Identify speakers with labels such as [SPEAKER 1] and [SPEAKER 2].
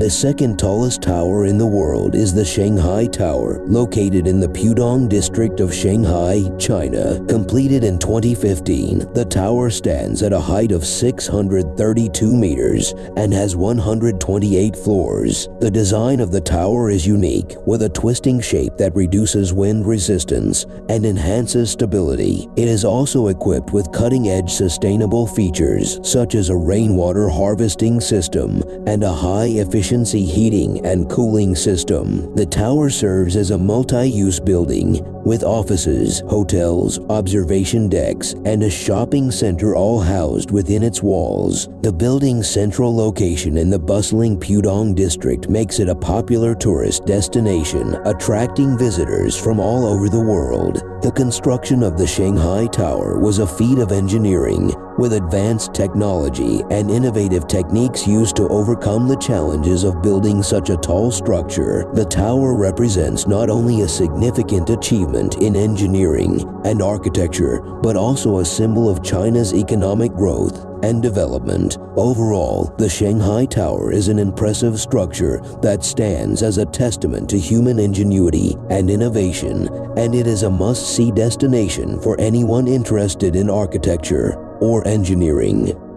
[SPEAKER 1] The second tallest tower in the world is the Shanghai Tower, located in the Pudong district of Shanghai, China. Completed in 2015, the tower stands at a height of 632 meters and has 128 floors. The design of the tower is unique, with a twisting shape that reduces wind resistance and enhances stability. It is also equipped with cutting-edge sustainable features such as a rainwater harvesting system and a high-efficiency heating and cooling system. The tower serves as a multi-use building with offices, hotels, observation decks, and a shopping center all housed within its walls. The building's central location in the bustling Pudong district makes it a popular tourist destination, attracting visitors from all over the world. The construction of the Shanghai Tower was a feat of engineering, with advanced technology and innovative techniques used to overcome the challenges of building such a tall structure. The tower represents not only a significant achievement in engineering and architecture, but also a symbol of China's economic growth and development. Overall, the Shanghai Tower is an impressive structure that stands as a testament to human ingenuity and innovation, and it is a must-see destination for anyone interested in architecture or engineering.